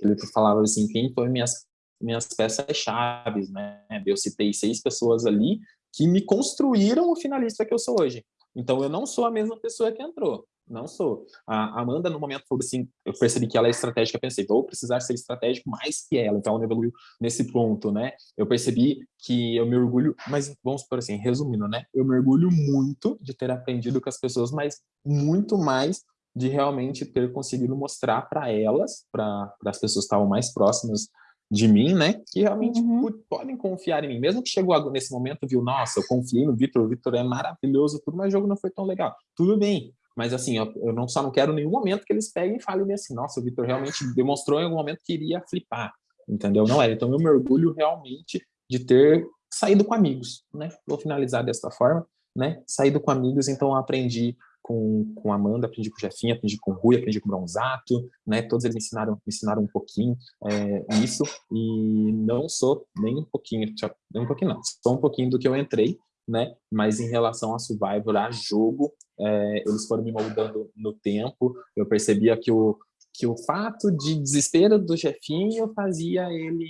ele falava assim, quem foi minhas minhas peças-chave, né? Eu citei seis pessoas ali que me construíram o finalista que eu sou hoje. Então, eu não sou a mesma pessoa que entrou. Não sou. A Amanda, no momento, falou assim, eu percebi que ela é estratégica, pensei, vou precisar ser estratégico mais que ela. Então, ela evoluiu nesse ponto, né? Eu percebi que eu me orgulho, mas vamos por assim, resumindo, né? Eu me orgulho muito de ter aprendido com as pessoas, mas muito mais de realmente ter conseguido mostrar para elas, para as pessoas que estavam mais próximas de mim, né, que realmente Uhum. podem confiar em mim, mesmo que chegou nesse momento, viu, nossa, eu confiei no Vitor, o Vitor é maravilhoso, tudo, mas o jogo não foi tão legal. Tudo bem, mas assim, eu, eu não só não quero nenhum momento que eles peguem e falem assim, nossa, o Vitor realmente demonstrou em algum momento que iria flipar, entendeu? Não era, então eu me orgulho realmente de ter saído com amigos, né, vou finalizar desta forma, né, saído com amigos, então aprendi com, com Amanda, aprendi com o Jefinho, aprendi com Rui, aprendi com Bronzato, né, todos eles me ensinaram, me ensinaram um pouquinho é, isso, e não sou nem um pouquinho, nem um pouquinho não, sou um pouquinho do que eu entrei, né, mas em relação a Survivor, a jogo, é, eles foram me moldando no tempo, eu percebia que o, que o fato de desespero do Jefinho fazia ele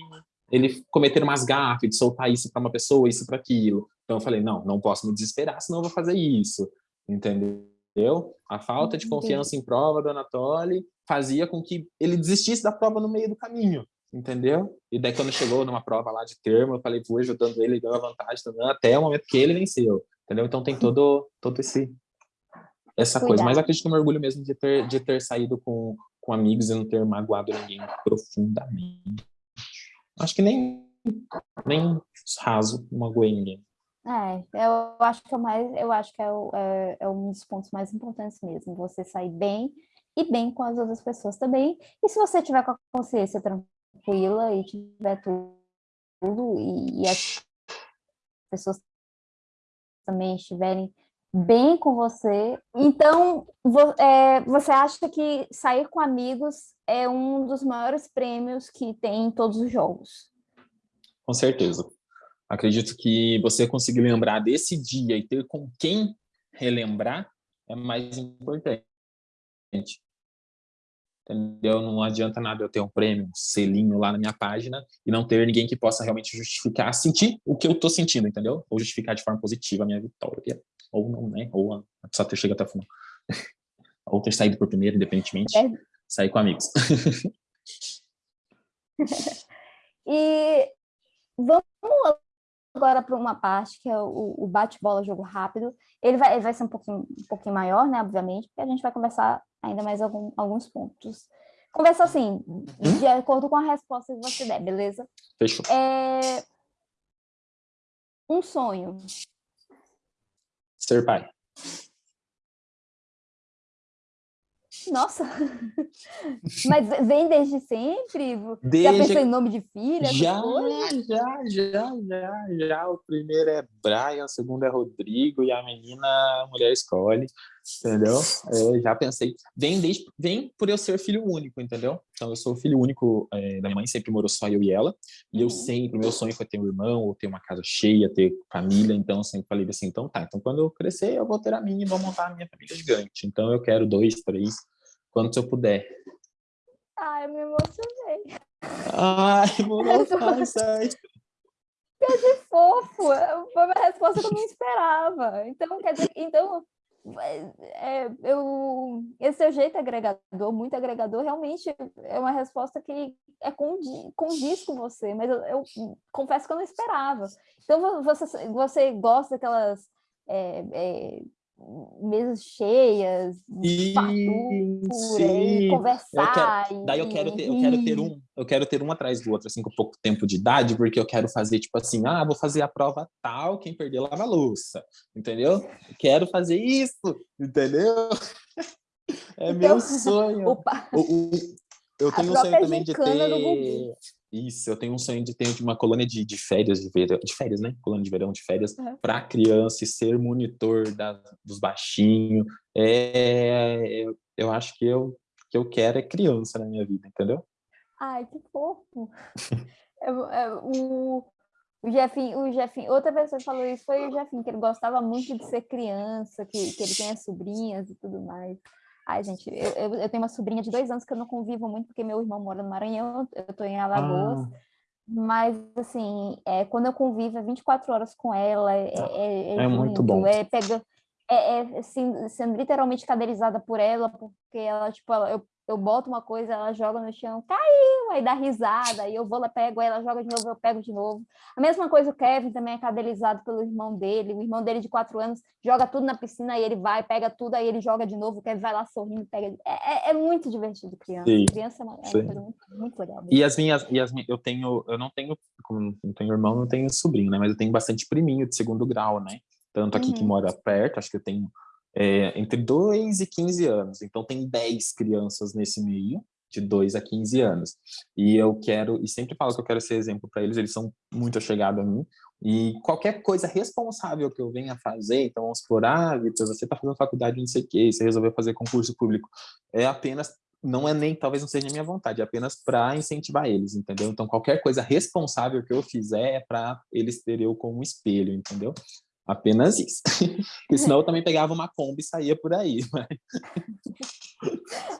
ele cometer umas gafes, de soltar isso para uma pessoa, isso para aquilo. Então eu falei, não, não posso me desesperar, senão eu vou fazer isso, entendeu? A falta de confiança em prova do Anatoly fazia com que ele desistisse da prova no meio do caminho, entendeu? E daí quando chegou numa prova lá de termo, eu falei, fui ajudando ele, dando a vantagem, também, até o momento que ele venceu, entendeu? Então tem todo, todo esse essa coisa, mas Cuidado. acredito me orgulho mesmo de ter, de ter saído com, com amigos e não ter magoado ninguém profundamente. Acho que nem, nem raso magoei ninguém. É, eu acho que é mais, eu acho que é, o- é- é um dos pontos mais importantes mesmo, você sair bem e bem com as outras pessoas também. E se você tiver com a consciência tranquila e tiver tudo e, e as pessoas também estiverem bem com você, então vo- é, você acha que sair com amigos é um dos maiores prêmios que tem em todos os jogos? Com certeza. Acredito que você conseguir lembrar desse dia e ter com quem relembrar é mais importante. Entendeu? Não adianta nada eu ter um prêmio, um selinho lá na minha página e não ter ninguém que possa realmente justificar, sentir o que eu tô sentindo, entendeu? Ou justificar de forma positiva a minha vitória. Ou não, né? Ou a a pessoa ter chegado até o final. Ou ter saído por primeiro, independentemente. É. Sair com amigos. E vamos agora para uma parte que é o, o bate-bola jogo rápido. Ele vai, ele vai ser um pouquinho, um pouquinho maior, né, obviamente, porque a gente vai conversar ainda mais algum, alguns pontos. Conversa assim, de acordo com a resposta que você der, beleza? Fechou. É... Um sonho. Ser pai. Nossa! Mas vem desde sempre? Desde... Já pensou em nome de filha? Já, já, já, já, já. O primeiro é Brian, o segundo é Rodrigo e a menina, a mulher escolhe, entendeu? É, já pensei. Vem, desde, vem por eu ser filho único, entendeu? Então, eu sou filho único é, da minha mãe, sempre morou só eu e ela. E eu uhum. sempre, meu sonho foi ter um irmão, ou ter uma casa cheia, ter família. Então, eu sempre falei assim, então tá, então quando eu crescer, eu vou ter a minha e vou montar a minha família gigante. Então, eu quero dois, três quanto eu puder. Ai, eu me emocionei. Ai, emocionei. Quer dizer, fofo. Foi uma resposta que eu não esperava. Então, quer dizer, então, é, eu, esse seu jeito agregador, muito agregador, realmente é uma resposta que é condiz, condiz com você, mas eu, eu, confesso que eu não esperava. Então, você, você gosta daquelas é, é, mesas cheias, e, fartura, e conversar. Eu quero, daí eu quero, ter, eu quero ter um, eu quero ter um atrás do outro, assim, com pouco tempo de idade, porque eu quero fazer, tipo assim, ah, vou fazer a prova tal, quem perder lava a louça, entendeu? Quero fazer isso, entendeu? É então, meu sonho. Opa. O, o, eu tenho um sonho também de ter... Isso, eu tenho um sonho de ter uma colônia de, de férias, de, verão, de férias, né? Colônia de verão, de férias, uhum. para criança e ser monitor da, dos baixinhos. É, eu, eu acho que eu, que eu quero é criança na minha vida, entendeu? Ai, que fofo! é, o, o Jefinho, o Jefinho, outra pessoa que falou isso foi o Jefinho, que ele gostava muito de ser criança, que, que ele tem as sobrinhas e tudo mais. Ai, gente, eu, eu, eu, tenho uma sobrinha de dois anos que eu não convivo muito, porque meu irmão mora no Maranhão, eu estou em Alagoas. Ah. Mas, assim, é, quando eu convivo, é 24 horas com ela, é, é, é, é muito bom. É, pega, é, é assim, sendo literalmente caderizada por ela, porque ela, tipo, ela, eu eu boto uma coisa, ela joga no chão, caiu, aí dá risada, aí eu vou lá, pego, ela joga de novo, eu pego de novo. A mesma coisa o Kevin também é cadelizado pelo irmão dele, o irmão dele de quatro anos joga tudo na piscina, aí ele vai, pega tudo, aí ele joga de novo, o Kevin vai lá sorrindo, pega. É, é, é muito divertido criança. Sim, criança é uma, é coisa muito, muito legal. Mesmo. E as minhas, e as minhas, eu tenho, eu não tenho, como não tenho irmão, não tenho sobrinho, né? Mas eu tenho bastante priminho de segundo grau, né? Tanto aqui uhum. que mora perto, acho que eu tenho é, entre 2 e 15 anos. Então, tem 10 crianças nesse meio, de 2 a 15 anos. E eu quero, e sempre falo que eu quero ser exemplo para eles, eles são muito chegados a mim. E qualquer coisa responsável que eu venha fazer, então vamos supor, ah, você está fazendo faculdade não sei o quê, você resolveu fazer concurso público, é apenas não é nem, talvez não seja minha vontade, é apenas para incentivar eles, entendeu? Então, qualquer coisa responsável que eu fizer é para eles terem eu como espelho, entendeu? Apenas isso. Porque senão eu também pegava uma Kombi e saía por aí. Mas...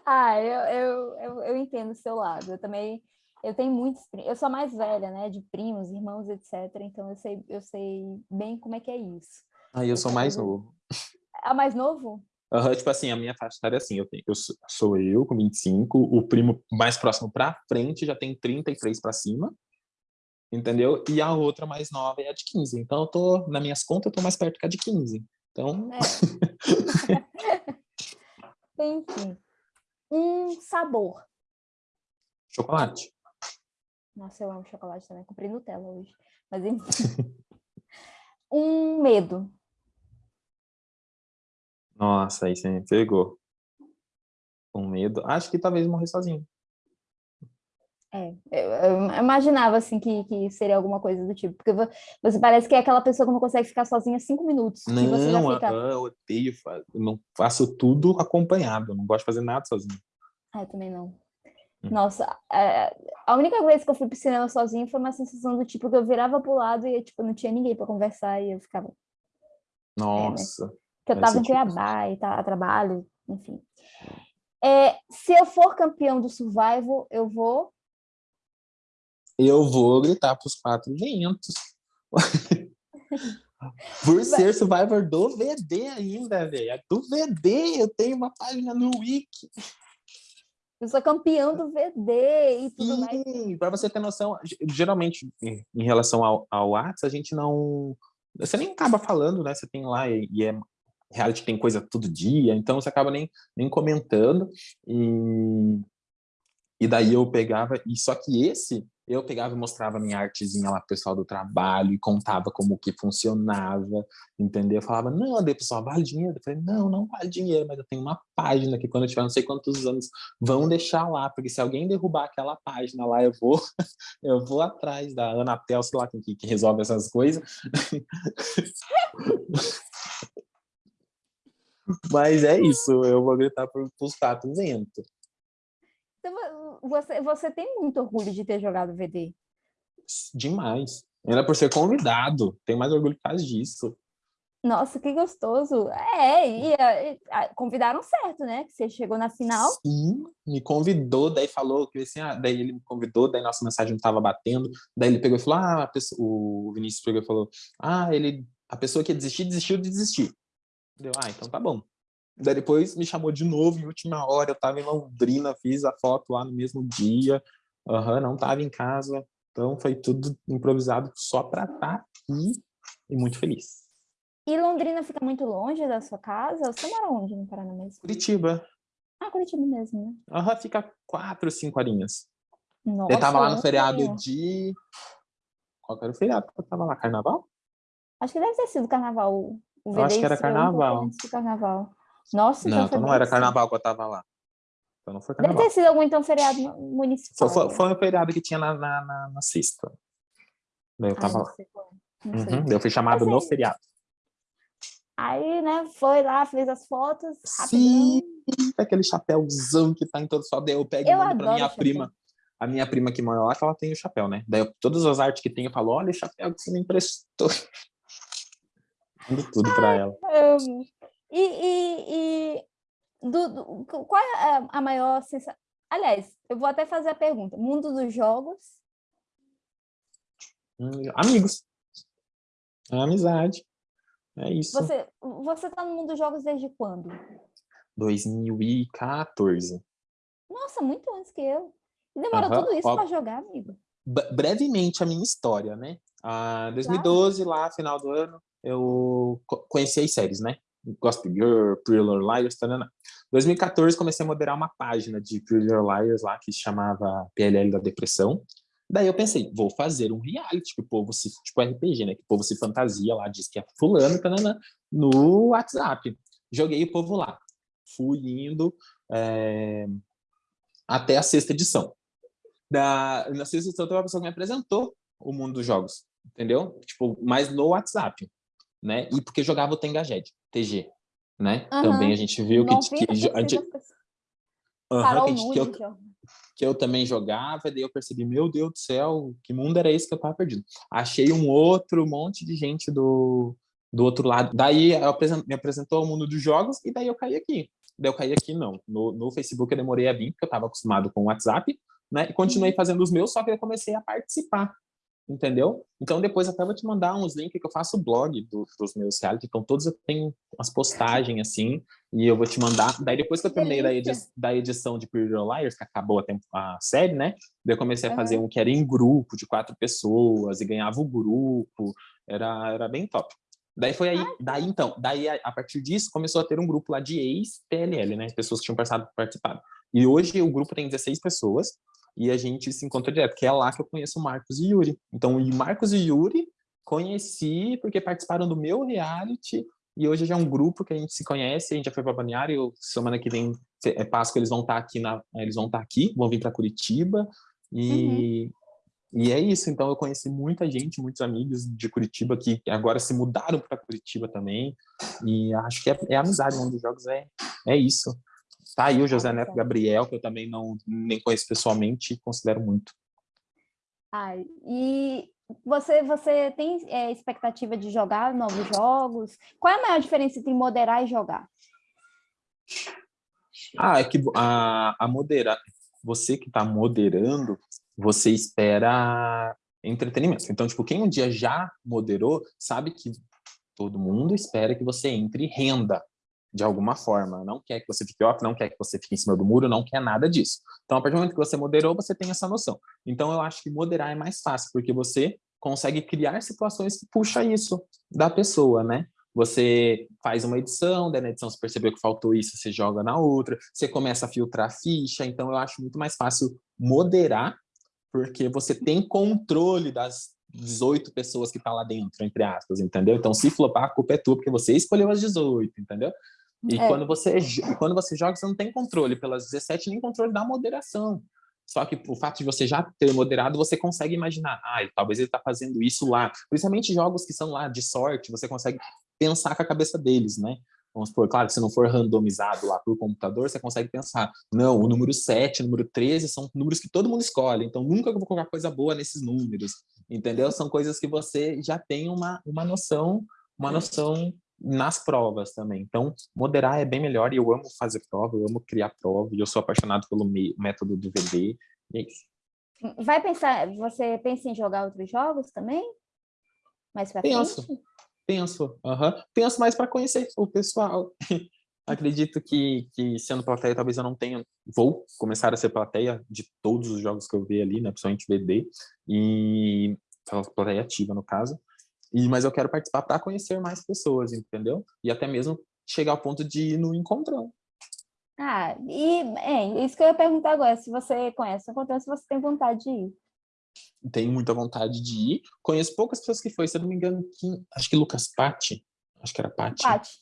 ah, eu, eu, eu, eu entendo o seu lado. Eu também eu tenho muitos eu sou mais velha, né, de primos, irmãos, etc. Então eu sei, eu sei bem como é que é isso. Ah, eu, eu sou mais novo. Ah, mais novo? Uhum, tipo assim, a minha faixa etária é assim, eu, tenho, eu sou eu com 25, o primo mais próximo para frente já tem 33 para cima, entendeu? E a outra mais nova é a de 15. Então, eu tô, nas minhas contas, eu tô mais perto que a de 15. Então... É. Enfim. Um sabor. Chocolate. Nossa, eu amo chocolate também. Comprei Nutella hoje. Mas enfim. um medo. Nossa, aí você me pegou. Um medo. Acho que talvez morrer sozinho. É, eu, imaginava assim que, que seria alguma coisa do tipo, porque você parece que é aquela pessoa que não consegue ficar sozinha cinco minutos. Não, você já fica... eu odeio, eu não faço tudo acompanhado, eu não gosto de fazer nada sozinho. Ah, eu também não. Hum. Nossa, é, a única vez que eu fui pro cinema sozinho foi uma sensação do tipo que eu virava pro lado e tipo, não tinha ninguém para conversar e eu ficava. Nossa. É, né? Que eu tava em Cuiabá e tá, a trabalho, enfim. É, se eu for campeão do Survival, eu vou eu vou gritar para os quatro ventos. Por ser Survivor do VD ainda, velho. É do VD, eu tenho uma página no Wiki. Eu sou campeão do VD e tudo Sim, para você ter noção, geralmente, em relação ao, ao WhatsApp, a gente não... Você nem acaba falando, né? Você tem lá e, e é reality tem coisa todo dia, então você acaba nem, nem comentando. E, e daí eu pegava... E só que esse eu pegava e mostrava minha artezinha lá pro pessoal do trabalho e contava como que funcionava, entendeu? Eu falava, não, daí pessoal, vale dinheiro? Eu falei, não, não vale dinheiro, mas eu tenho uma página que quando eu tiver não sei quantos anos, vão deixar lá, porque se alguém derrubar aquela página lá, eu vou, eu vou atrás da Anatel, sei lá, que, que resolve essas coisas. mas é isso, eu vou gritar para os quatro ventos. Então, você, você tem muito orgulho de ter jogado VD? Demais. Era por ser convidado. Tenho mais orgulho por causa disso. Nossa, que gostoso. É, e, e, convidaram certo, né? Que você chegou na final. Sim, me convidou, daí falou que assim, ah, daí ele me convidou, daí nossa mensagem não estava batendo, daí ele pegou e falou, ah, pessoa, o Vinícius pegou e falou, ah, ele, a pessoa que ia desistir, desistiu de desistir. Deu, ah, então tá bom. Daí depois me chamou de novo em última hora, eu tava em Londrina, fiz a foto lá no mesmo dia, uhum, não tava em casa, então foi tudo improvisado só para estar tá aqui e muito feliz. E Londrina fica muito longe da sua casa? Você mora onde no Paraná mesmo? Curitiba. Ah, Curitiba mesmo, né? Aham, uhum, fica quatro, cinco horinhas. Nossa, eu tava lá no feriado de... Qual era o feriado que eu tava lá? Carnaval? Acho que deve ter sido carnaval. O eu acho que era carnaval. Carnaval. Nossa, não, então, então não era carnaval que eu tava lá. Então não foi carnaval. Deve ter sido algum então feriado municipal. Foi, foi, foi um feriado que tinha na, na, na, na sexta. Daí eu tava lá. Uhum, eu fui chamado assim, no feriado. Aí, né, foi lá, fez as fotos. Sim, aquele chapéuzão que tá em todo só. Daí eu pego eu e mando pra minha prima. A minha prima que mora lá, que ela tem o chapéu, né? Daí eu, todas as artes que tem, eu falo, olha o chapéu que você me emprestou. Mando tudo Ai, pra ela. Amo. E, e, e do, do, qual é a maior sensação? Aliás, eu vou até fazer a pergunta. Mundo dos jogos? Hum, amigos. É amizade. É isso. Você, você tá no mundo dos jogos desde quando? 2014. Nossa, muito antes que eu. E demorou tudo isso para jogar, amigo? Brevemente a minha história, né? Ah, 2012, claro. lá, final do ano, eu conheci as séries, né? Gossip Girl, Pretty Little Liars, Em 2014 comecei a moderar uma página de Pretty Little Liars lá que chamava PLL da Depressão. Daí eu pensei, vou fazer um reality que o povo se, tipo RPG, né? Que o povo se fantasia lá, diz que é fulano, tanana, no WhatsApp. Joguei o povo lá. Fui indo é, até a sexta edição. Da, na sexta edição teve uma pessoa que me apresentou o mundo dos jogos, entendeu? Tipo, mas no WhatsApp, né? E porque jogava o Tengajed. TG, né? Uhum. Também a gente viu que, que, que, a gente, uhum, que, eu, que eu também jogava, daí eu percebi, meu Deus do céu, que mundo era esse que eu tava perdido? Achei um outro monte de gente do, do outro lado. Daí me apresentou ao mundo dos jogos e daí eu caí aqui. Daí eu caí aqui, não. No, no Facebook eu demorei a vir, porque eu estava acostumado com o WhatsApp, né? E continuei uhum. fazendo os meus, só que eu comecei a participar entendeu? Então depois até vou te mandar uns links que eu faço blog do, dos meus reality, então todos eu tenho as postagens assim, e eu vou te mandar. Daí depois que eu terminei da, edi da, edição de Pretty Liars, que acabou a, a, série, né? Daí eu comecei a fazer um que era em grupo, de quatro pessoas, e ganhava o grupo, era, era bem top. Daí foi aí, daí então, daí a, a partir disso começou a ter um grupo lá de ex-PLL, né? Pessoas que tinham passado, participado. E hoje o grupo tem 16 pessoas, e a gente se encontra direto, que é lá que eu conheço o Marcos e Yuri. Então, o Marcos e Yuri conheci porque participaram do meu reality e hoje já é um grupo que a gente se conhece, a gente já foi para Balneário, semana que vem é Páscoa, eles vão estar tá aqui na eles vão estar tá aqui, vão vir para Curitiba e uhum. e é isso, então eu conheci muita gente, muitos amigos de Curitiba que agora se mudaram para Curitiba também. E acho que é, é amizade, um dos jogos é é isso. Tá aí o José Neto Gabriel, que eu também não nem conheço pessoalmente e considero muito. Ai, e você, você tem é, expectativa de jogar novos jogos? Qual é a maior diferença entre moderar e jogar? Ah, é que a, a moderar, você que está moderando, você espera entretenimento. Então, tipo, quem um dia já moderou, sabe que todo mundo espera que você entre renda de alguma forma. Não quer que você fique off, não quer que você fique em cima do muro, não quer nada disso. Então, a partir do momento que você moderou, você tem essa noção. Então, eu acho que moderar é mais fácil, porque você consegue criar situações que puxa isso da pessoa, né? Você faz uma edição, daí na edição você percebeu que faltou isso, você joga na outra, você começa a filtrar a ficha, então eu acho muito mais fácil moderar, porque você tem controle das 18 pessoas que tá lá dentro, entre aspas, entendeu? Então, se flopar, a culpa é tua, porque você escolheu as 18, entendeu? E é. quando, você, quando você joga, você não tem controle pelas 17, nem controle da moderação. Só que o fato de você já ter moderado, você consegue imaginar, ah, talvez ele está fazendo isso lá. Principalmente jogos que são lá de sorte, você consegue pensar com a cabeça deles, né? Vamos supor, claro, se não for randomizado lá por computador, você consegue pensar, não, o número 7, o número 13 são números que todo mundo escolhe, então nunca vou colocar coisa boa nesses números, entendeu? São coisas que você já tem uma, uma noção, uma noção nas provas também. Então, moderar é bem melhor e eu amo fazer prova, eu amo criar prova e eu sou apaixonado pelo método do VD, e é isso. Vai pensar, você pensa em jogar outros jogos também? Mais pra Penso. frente? Penso, uhum. penso mais para conhecer o pessoal. Acredito que, que sendo plateia, talvez eu não tenha, vou começar a ser plateia de todos os jogos que eu vi ali, né, principalmente VD, e plateia ativa no caso, e, mas eu quero participar para conhecer mais pessoas, entendeu? E até mesmo chegar ao ponto de ir no encontrão. Ah, e é, isso que eu ia perguntar agora, se você conhece o encontrão, se você tem vontade de ir tenho muita vontade de ir. Conheço poucas pessoas que foi, se eu não me engano, acho que Lucas Patti, acho que era Patti. Patti.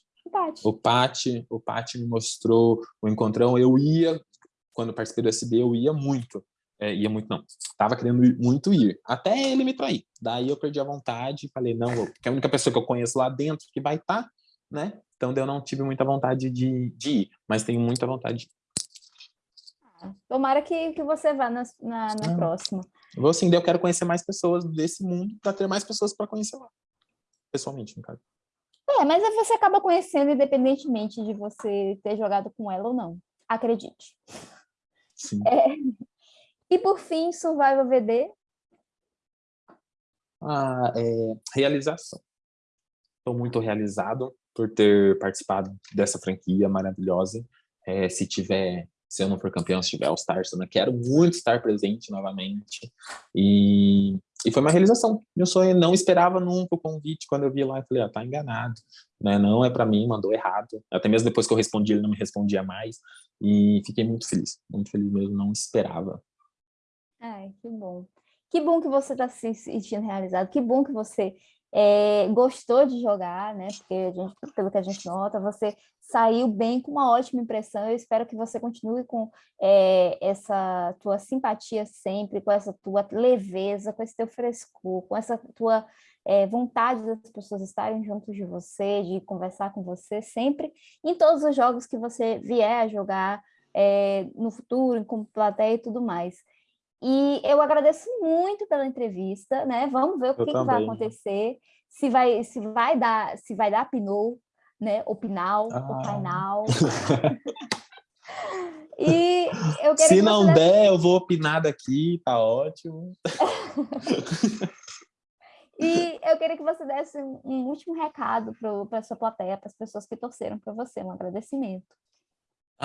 O Patti, o Patti me mostrou o encontrão. Eu ia, quando participei do SB, eu ia muito. É, ia muito, não. Tava querendo muito ir, até ele me trair. Daí eu perdi a vontade e falei, não, porque é a única pessoa que eu conheço lá dentro que vai estar, tá, né? Então eu não tive muita vontade de, de ir, mas tenho muita vontade de ir. Ah, tomara que, que você vá na, na, na ah. próxima. Vou sim, eu quero conhecer mais pessoas desse mundo para ter mais pessoas para conhecer lá. Pessoalmente, no caso. É, mas você acaba conhecendo independentemente de você ter jogado com ela ou não. Acredite. Sim. É. E por fim, Survival VD? Ah, é, realização. Estou muito realizado por ter participado dessa franquia maravilhosa. É, se tiver se eu não for campeão, se tiver All-Stars, eu quero muito estar presente novamente. E, e foi uma realização. Meu sonho não esperava nunca o convite. Quando eu vi lá, eu falei, ah, tá enganado. Né? Não é para mim, mandou errado. Até mesmo depois que eu respondi, ele não me respondia mais. E fiquei muito feliz, muito feliz mesmo, não esperava. Ai, que bom. Que bom que você está se sentindo realizado, que bom que você é, gostou de jogar, né? Porque a gente, pelo que a gente nota, você saiu bem com uma ótima impressão. Eu espero que você continue com é, essa tua simpatia sempre, com essa tua leveza, com esse teu frescor, com essa tua é, vontade das pessoas estarem juntos de você, de conversar com você sempre, em todos os jogos que você vier a jogar no futuro, com plateia e tudo mais. E eu agradeço muito pela entrevista, né? Vamos ver o que, que, vai acontecer, se vai, se vai dar, se vai dar Pinot, né? O Pinal, ah. o Painal. e eu Se não der, desse... eu vou opinar daqui, tá ótimo. e eu queria que você desse um último recado para a sua plateia, para as pessoas que torceram para você, um agradecimento.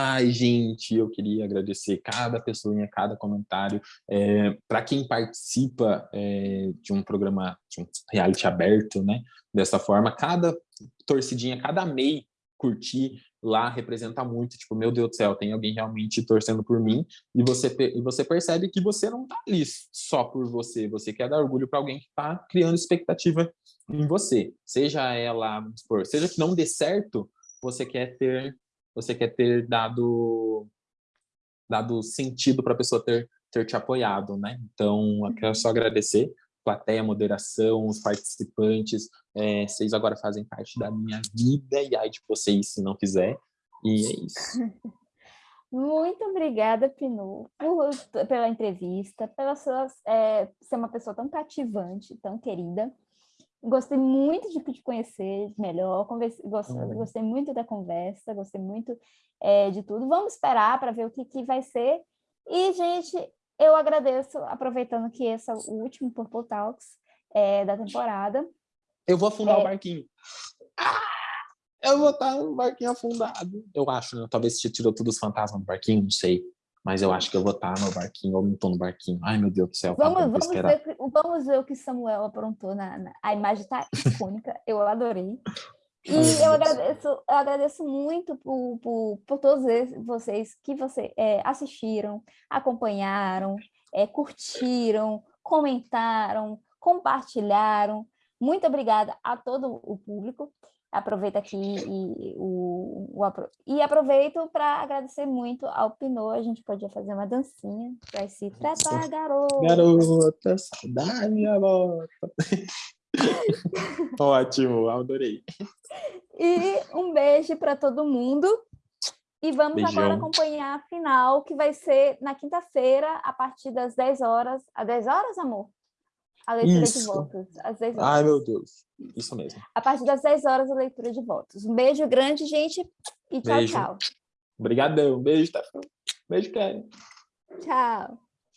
Ai, gente, eu queria agradecer cada pessoa, cada comentário. É, Para quem participa é, de um programa, de um reality aberto, né? Dessa forma, cada torcidinha, cada MEI curtir lá representa muito, tipo, meu Deus do céu, tem alguém realmente torcendo por mim, e você, e você percebe que você não tá ali só por você, você quer dar orgulho para alguém que tá criando expectativa em você, seja ela, vamos supor, seja que não dê certo, você quer ter você quer ter dado, dado sentido para a pessoa ter, ter te apoiado, né? Então, eu quero só agradecer plateia, moderação, os participantes, é, vocês agora fazem parte da minha vida e aí de vocês se não quiser, e é isso. Muito obrigada, Pinu, por, pela entrevista, pela sua, é, ser uma pessoa tão cativante, tão querida. Gostei muito de te conhecer melhor, converse, gostei, gostei, muito da conversa, gostei muito é, de tudo. Vamos esperar para ver o que, que vai ser. E, gente, eu agradeço, aproveitando que esse é o último Purple Talks é, da temporada. Eu vou afundar é... o barquinho. Ah, eu vou estar no barquinho afundado. Eu acho, né? Talvez você tirou todos os fantasmas do barquinho, não sei mas eu acho que eu vou estar no barquinho ou não estou no barquinho. Ai, meu Deus do céu. Vamos, vamos, ver, vamos ver o que Samuel aprontou. Na, na a imagem está icônica, eu adorei. E Ai, eu agradeço, eu agradeço muito por, por, por todos vocês que você, é, assistiram, acompanharam, é, curtiram, comentaram, compartilharam. Muito obrigada a todo o público. Aproveito aqui e, o, o, e aproveito para agradecer muito ao Pinô. A gente podia fazer uma dancinha. Vai se tratar, garota. Garota, saudade, minha bota. Ótimo, adorei. E um beijo para todo mundo. E vamos Beijão. agora acompanhar a final, que vai ser na quinta-feira, a partir das 10 horas. Às 10 horas, amor? A leitura Isso. de votos. Às 10 horas. Ai, meu Deus. Isso mesmo. A partir das 10 horas, a leitura de votos. Um beijo grande, gente. E tchau, beijo. tchau. Obrigadão. Beijo, Tafão. Beijo, Karen. Tchau.